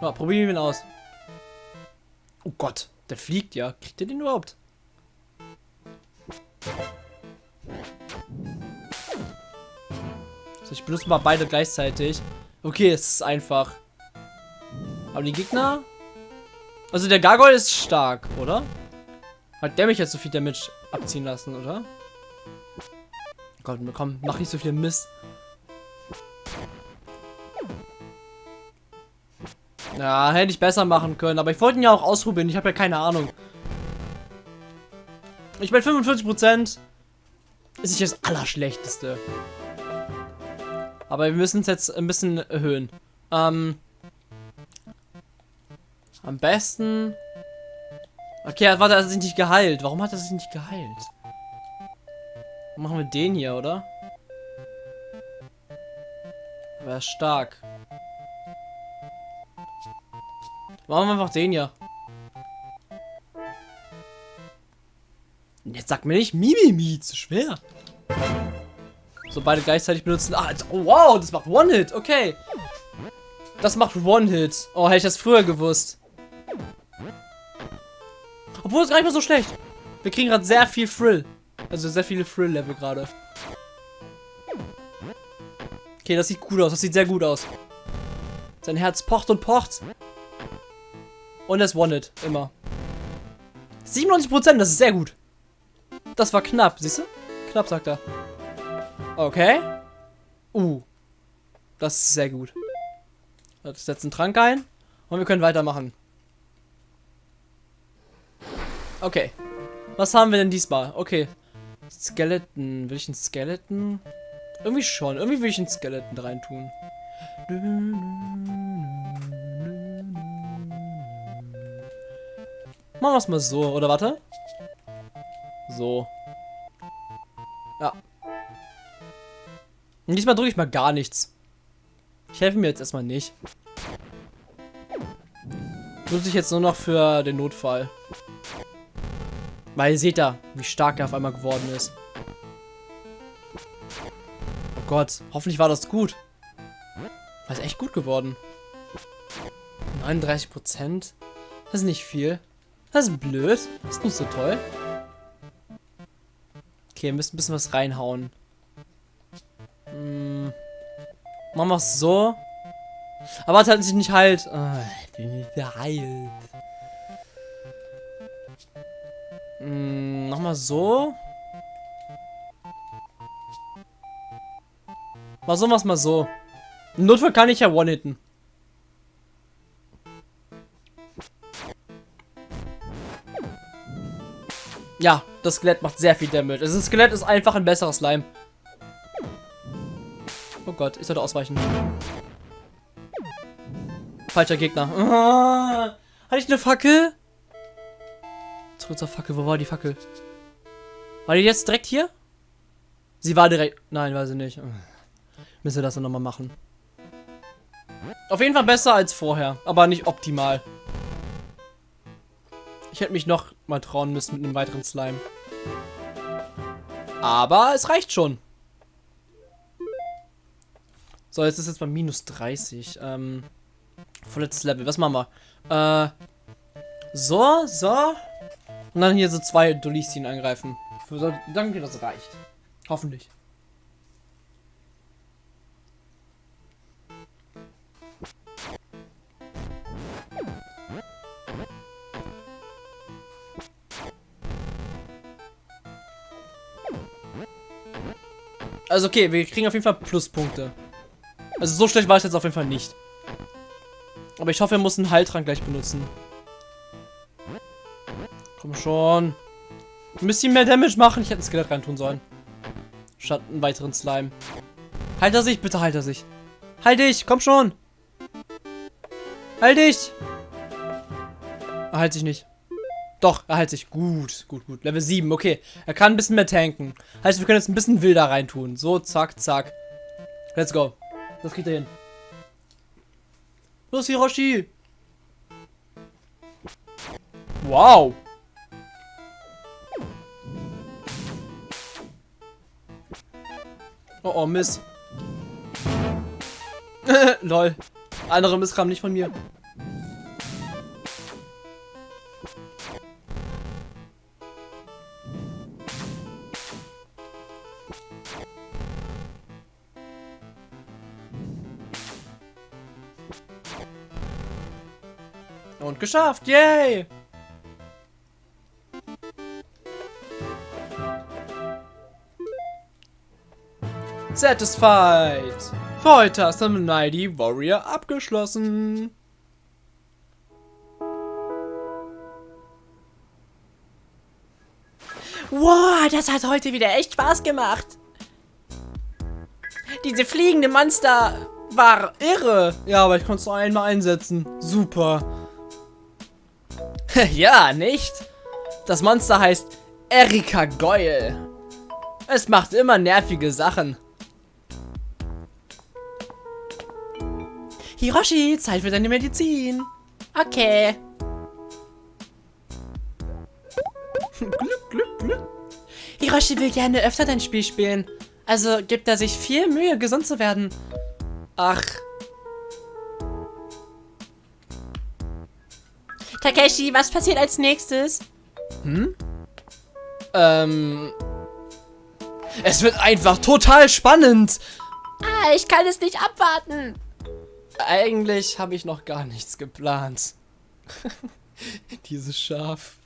Speaker 1: Ja, probieren wir ihn aus. Oh Gott, der fliegt ja. Kriegt er den überhaupt? So, ich benutze mal beide gleichzeitig. Okay, es ist einfach. Aber die Gegner... Also der Gargoyle ist stark, oder? Hat der mich jetzt so viel Damage abziehen lassen, oder? Gott, komm, mach nicht so viel Mist. Ja, hätte ich besser machen können, aber ich wollte ihn ja auch ausprobieren. Ich habe ja keine Ahnung. Ich meine, 45% ist nicht das Allerschlechteste. Aber wir müssen es jetzt ein bisschen erhöhen. Ähm, am besten... Okay, warte, er hat sich nicht geheilt. Warum hat er sich nicht geheilt? Machen wir den hier, oder? Er ist stark. Machen wir einfach den hier. Jetzt sag mir nicht Mimimi, zu schwer. So, beide gleichzeitig benutzen. Ah, oh, wow, das macht One-Hit. Okay. Das macht One-Hit. Oh, hätte ich das früher gewusst. Obwohl, es gar nicht mal so schlecht. Wir kriegen gerade sehr viel Thrill. Also sehr viele Thrill-Level gerade. Okay, das sieht gut aus. Das sieht sehr gut aus. Sein Herz pocht und pocht. Und es One-Hit. Immer. 97%, das ist sehr gut. Das war knapp, siehst du? Knapp, sagt er. Okay. Uh. Das ist sehr gut. Jetzt setzen Trank ein. Und wir können weitermachen. Okay. Was haben wir denn diesmal? Okay. Skeleton. Will ich einen Skeleton? Irgendwie schon. Irgendwie will ich einen Skeleton reintun. Machen wir es mal so. Oder warte. So. Ja. Und diesmal drücke ich mal gar nichts. Ich helfe mir jetzt erstmal nicht. Nutze ich jetzt nur noch für den Notfall. Weil ihr seht da, wie stark er auf einmal geworden ist. Oh Gott, hoffentlich war das gut. War ist echt gut geworden. 39 Prozent? Das ist nicht viel. Das ist blöd. Das ist nicht so toll. Okay, wir müssen ein bisschen was reinhauen. Hm. Machen wir es so. Aber es hat sich nicht halt. Oh, nicht geheilt. Hm, Nochmal so. Mal so, was mal so. Im Notfall kann ich ja one-hitten. Ja, das Skelett macht sehr viel Damage. Also das Skelett ist einfach ein besseres Slime. Oh Gott, ich sollte ausweichen. Falscher Gegner. Ah, [LAUGHS] hatte ich eine Fackel? Zurück zur Fackel. Wo war die Fackel? War die jetzt direkt hier? Sie war direkt... Nein, weiß ich nicht. [LAUGHS] Müssen wir das dann nochmal machen. Auf jeden Fall besser als vorher, aber nicht optimal. Ich hätte mich noch mal trauen müssen mit einem weiteren Slime. Aber es reicht schon. So, jetzt ist jetzt bei minus 30. Ähm, vorletztes Level. Was machen wir? Äh, so, so. Und dann hier so zwei Dolistien angreifen. So, danke, das reicht. Hoffentlich. Also okay, wir kriegen auf jeden Fall Pluspunkte. Also so schlecht war es jetzt auf jeden Fall nicht. Aber ich hoffe, er muss einen Heiltrank gleich benutzen. Komm schon. Ein bisschen mehr Damage machen. Ich hätte ein Skelett reintun sollen. Statt einen weiteren Slime. Halt er sich, bitte halt er sich. Halt dich, komm schon. Halt dich. Halt sich nicht. Doch, er halt sich. Gut, gut, gut. Level 7, okay. Er kann ein bisschen mehr tanken. Heißt, wir können jetzt ein bisschen wilder reintun. So, zack, zack. Let's go. Das kriegt er hin. Los, Hiroshi. Wow. Oh, oh, Miss. [LAUGHS] Lol. Andere Miss kam nicht von mir. Geschafft, yay! Satisfied! Für heute hast du Mighty Warrior abgeschlossen.
Speaker 2: Wow, das hat heute wieder echt Spaß gemacht. Diese fliegende Monster war irre.
Speaker 1: Ja, aber ich konnte es nur einmal einsetzen. Super. [LAUGHS]
Speaker 2: ja, nicht? Das Monster heißt Erika Goyle. Es macht immer nervige Sachen. Hiroshi, Zeit für deine Medizin. Okay. [LAUGHS] Glück, Glück, Glück. Hiroshi will gerne öfter dein Spiel spielen. Also gibt er sich viel Mühe, gesund zu werden. Ach. Takeshi, was passiert als nächstes?
Speaker 1: Hm? Ähm. Es wird einfach total spannend.
Speaker 2: Ah, ich kann es nicht abwarten.
Speaker 1: Eigentlich habe ich noch gar nichts geplant. [LAUGHS] Dieses Schaf.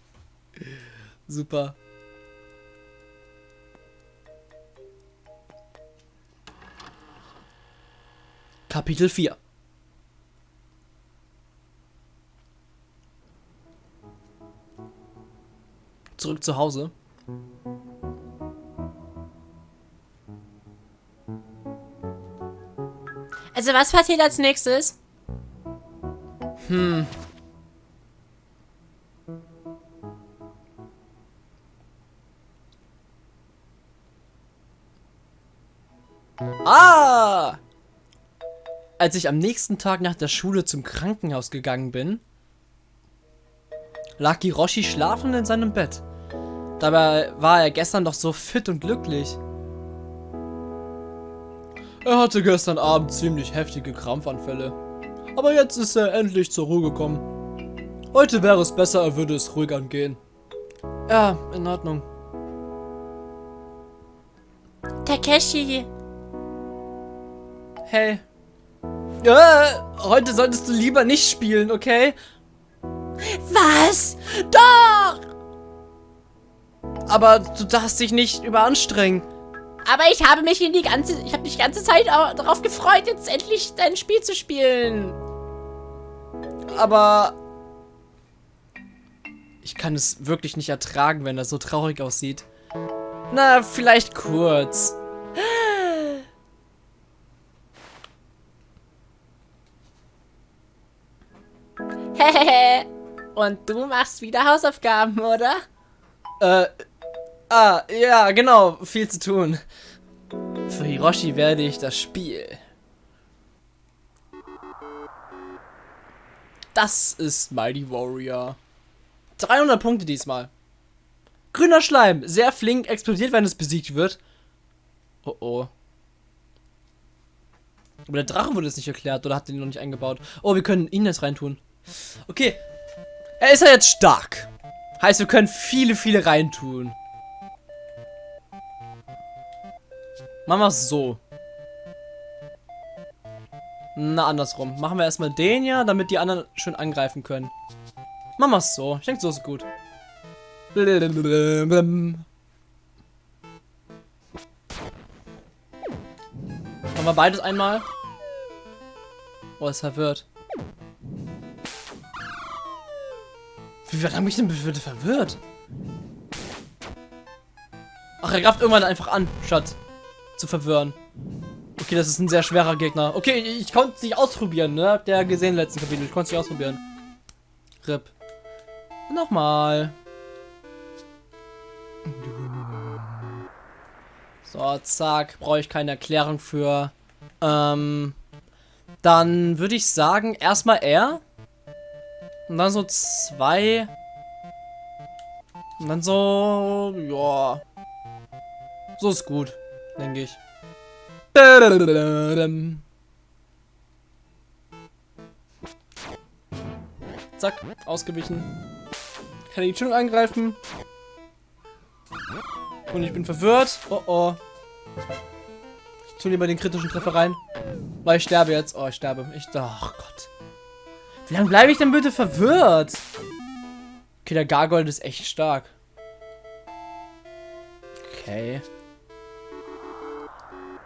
Speaker 1: Super. Kapitel 4 Zurück zu Hause.
Speaker 2: Also was passiert als nächstes?
Speaker 1: Hm. Ah! Als ich am nächsten Tag nach der Schule zum Krankenhaus gegangen bin, lag Hiroshi schlafend in seinem Bett. Dabei war er gestern doch so fit und glücklich. Er hatte gestern Abend ziemlich heftige Krampfanfälle. Aber jetzt ist er endlich zur Ruhe gekommen. Heute wäre es besser, er würde es ruhig angehen. Ja, in Ordnung.
Speaker 2: Takeshi.
Speaker 1: Hey. Äh, heute solltest du lieber nicht spielen, okay?
Speaker 2: Was? Doch!
Speaker 1: Aber du darfst dich nicht überanstrengen.
Speaker 2: Aber ich habe mich in die ganze, ich habe mich die ganze Zeit darauf gefreut, jetzt endlich dein Spiel zu spielen.
Speaker 1: Aber ich kann es wirklich nicht ertragen, wenn er so traurig aussieht. Na, vielleicht kurz.
Speaker 2: Und du machst wieder Hausaufgaben, oder?
Speaker 1: Äh, ah, ja, genau, viel zu tun. Für Hiroshi werde ich das Spiel. Das ist Mighty Warrior. 300 Punkte diesmal. Grüner Schleim, sehr flink, explodiert, wenn es besiegt wird. Oh oh. Aber der Drache wurde jetzt nicht erklärt oder hat den noch nicht eingebaut. Oh, wir können ihn jetzt reintun. Okay. Er ist ja jetzt stark. Heißt, wir können viele, viele reintun. Machen wir es so. Na, andersrum. Machen wir erstmal den ja, damit die anderen schön angreifen können. Machen wir es so. Ich denke, so ist gut. Machen wir beides einmal. Oh, es verwirrt. Wie lange bin ich denn bitte verwirrt? Ach, er greift irgendwann einfach an, statt zu verwirren. Okay, das ist ein sehr schwerer Gegner. Okay, ich, ich konnte es nicht ausprobieren, ne? Habt ihr ja gesehen im letzten Kapitel. Ich konnte es nicht ausprobieren. RIP. Nochmal. So, zack. Brauche ich keine Erklärung für. Ähm, dann würde ich sagen, erstmal er. Und dann so zwei. Und dann so, ja. So ist gut, denke ich. Zack, ausgewichen. Kann ich schon angreifen. Und ich bin verwirrt. Oh oh. Ich tue lieber den kritischen Treffer rein. Weil ich sterbe jetzt. Oh, ich sterbe. Ich. Oh Gott. Wie lange bleibe ich denn bitte verwirrt? Okay, der Gargold ist echt stark. Okay.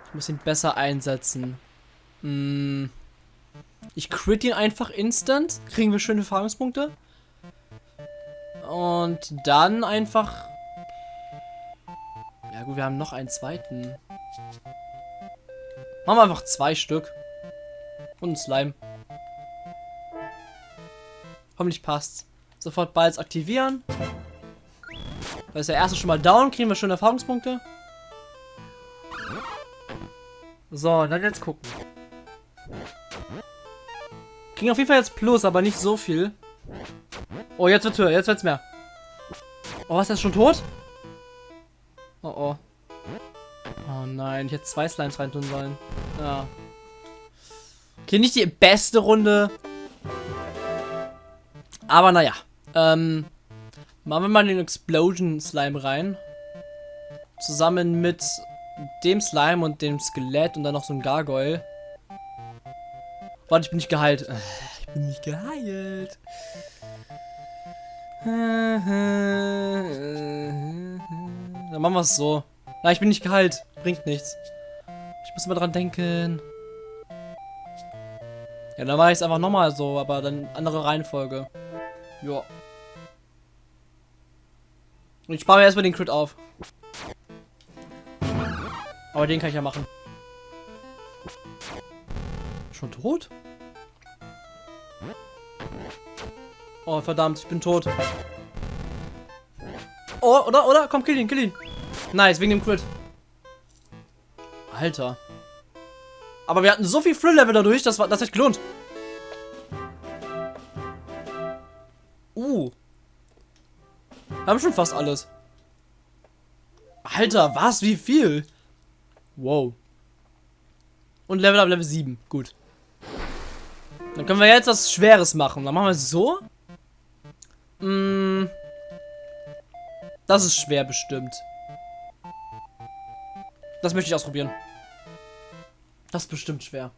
Speaker 1: Ich muss ihn besser einsetzen. Hm. Ich crit ihn einfach instant. Kriegen wir schöne Erfahrungspunkte. Und dann einfach... Ja gut, wir haben noch einen zweiten. Machen wir einfach zwei Stück. Und ein Slime. Hoffentlich passt's. Sofort Balls aktivieren. Da ist der erste schon mal down. Kriegen wir schon Erfahrungspunkte. So, dann jetzt gucken. Kriegen auf jeden Fall jetzt Plus, aber nicht so viel. Oh, jetzt wird's höher. Jetzt wird's mehr. Oh, was ist das schon tot? Oh, oh. Oh nein, ich hätte zwei Slimes reintun sollen. Ja. Okay, nicht die beste Runde. Aber naja. Ähm, machen wir mal den Explosion Slime rein. Zusammen mit dem Slime und dem Skelett und dann noch so ein Gargoyle. Warte, ich bin nicht geheilt. Ich bin nicht geheilt. Dann machen wir es so. Nein, ich bin nicht geheilt. Bringt nichts. Ich muss mal dran denken. Ja, dann mache ich es einfach nochmal so, aber dann andere Reihenfolge. Ja. Ich spare mir erstmal den Crit auf. Aber den kann ich ja machen. Schon tot? Oh, verdammt, ich bin tot. Oh, oder, oder? Komm, kill ihn, kill ihn. Nice, wegen dem Crit. Alter. Aber wir hatten so viel Thrill-Level dadurch, das, war, das hat gelohnt. Uh. Haben schon fast alles. Alter, was? Wie viel? Wow. Und Level up Level 7. Gut. Dann können wir jetzt was Schweres machen. Dann machen wir es so. Mm. Das ist schwer bestimmt. Das möchte ich ausprobieren. Das ist bestimmt schwer.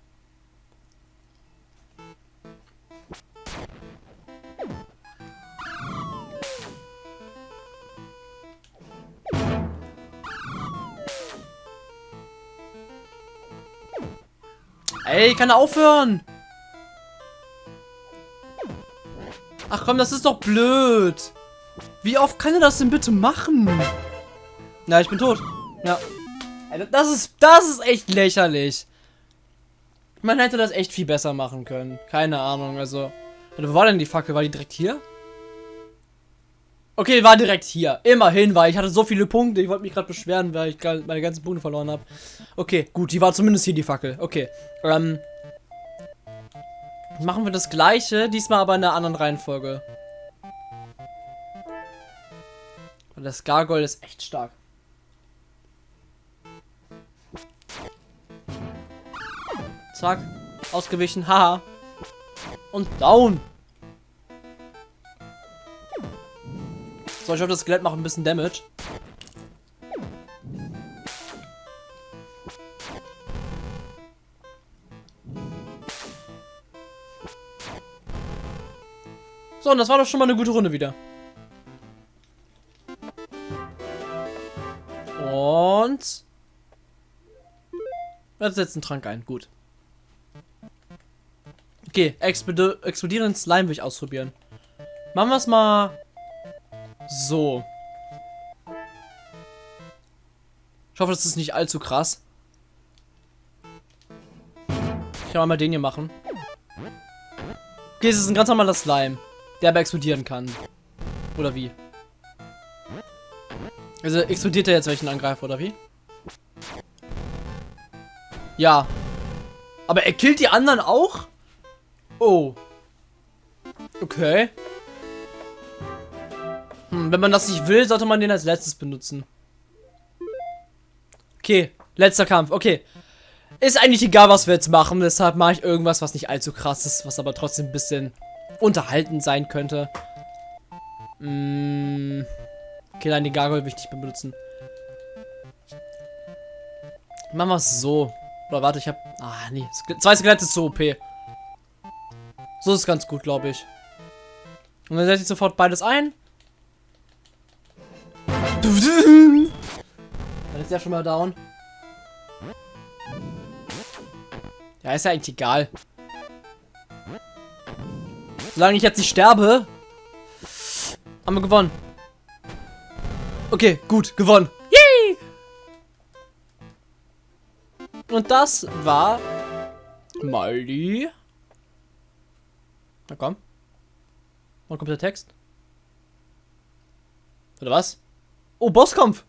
Speaker 1: Ey, kann er aufhören? Ach komm, das ist doch blöd. Wie oft kann er das denn bitte machen? Na, ich bin tot. Ja. Das ist, das ist echt lächerlich. Man hätte das echt viel besser machen können. Keine Ahnung, also. Wo war denn die Fackel? War die direkt hier? Okay, war direkt hier. Immerhin, weil ich hatte so viele Punkte. Ich wollte mich gerade beschweren, weil ich meine ganzen Punkte verloren habe. Okay, gut, die war zumindest hier die Fackel. Okay. Ähm. Machen wir das gleiche, diesmal aber in einer anderen Reihenfolge. Das Gargoyle ist echt stark. Zack. Ausgewichen. Haha. Und down. So, ich hoffe, das Skelett macht ein bisschen Damage. So, und das war doch schon mal eine gute Runde wieder. Und... Jetzt setzt einen Trank ein. Gut. Okay, explodierenden Slime will ich ausprobieren. Machen wir es mal So. Ich hoffe, das ist nicht allzu krass. Ich kann mal den hier machen. Okay, es ist ein ganz normaler Slime, der aber explodieren kann. Oder wie? Also explodiert er jetzt welchen Angreifer, oder wie? Ja. Aber er killt die anderen auch? Oh. Okay. Wenn man das nicht will, sollte man den als letztes benutzen. Okay, letzter Kampf. Okay. Ist eigentlich egal, was wir jetzt machen. Deshalb mache ich irgendwas, was nicht allzu krass ist, was aber trotzdem ein bisschen unterhaltend sein könnte. Hm. Okay, nein, die Gargoyle will ich nicht mehr benutzen. Machen wir es so. Oder warte, ich habe... Ah, nee. Zwei Skelette ist so OP. So ist ganz gut, glaube ich. Und dann setze ich sofort beides ein. Dann ist ja schon mal down. Ja, ist ja eigentlich egal. Solange ich jetzt nicht sterbe, haben wir gewonnen. Okay, gut, gewonnen. Yay! Und das war mal die... Na komm. Wann kommt der Text? Oder was? Oh, Bosskampf.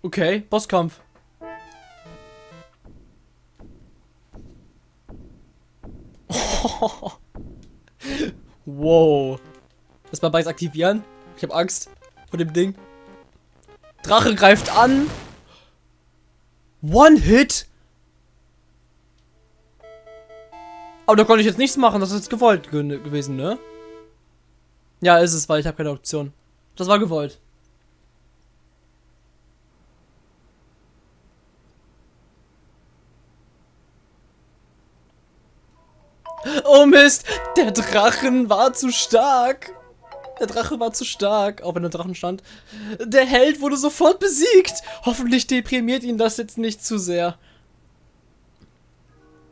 Speaker 1: Okay, Bosskampf. [LAUGHS] wow. Das mal beides aktivieren. Ich habe Angst vor dem Ding. Drache greift an. One Hit. Aber da konnte ich jetzt nichts machen. Das ist jetzt gewollt gewesen, ne? Ja, ist es, weil ich habe keine Option. Das war gewollt. Oh Mist, der Drachen war zu stark. Der Drache war zu stark, auch wenn der Drachen stand. Der Held wurde sofort besiegt. Hoffentlich deprimiert ihn das jetzt nicht zu sehr.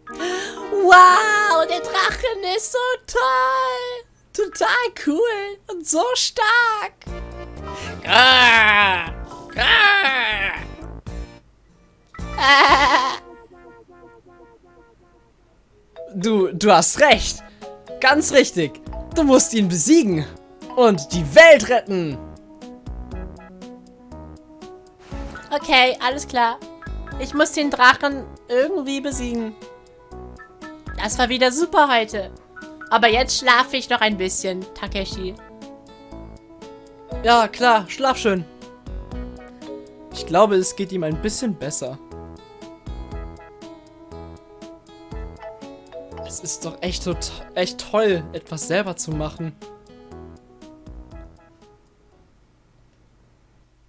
Speaker 2: Wow, der Drachen ist so toll. Total cool und so stark. Ah, ah.
Speaker 1: Ah. Du, du hast recht. Ganz richtig. Du musst ihn besiegen. Und die Welt retten.
Speaker 2: Okay, alles klar. Ich muss den Drachen irgendwie besiegen. Das war wieder super heute. Aber jetzt schlafe ich noch ein bisschen, Takeshi.
Speaker 1: Ja, klar, schlaf schön. Ich glaube, es geht ihm ein bisschen besser. Es ist doch echt, echt toll, etwas selber zu machen.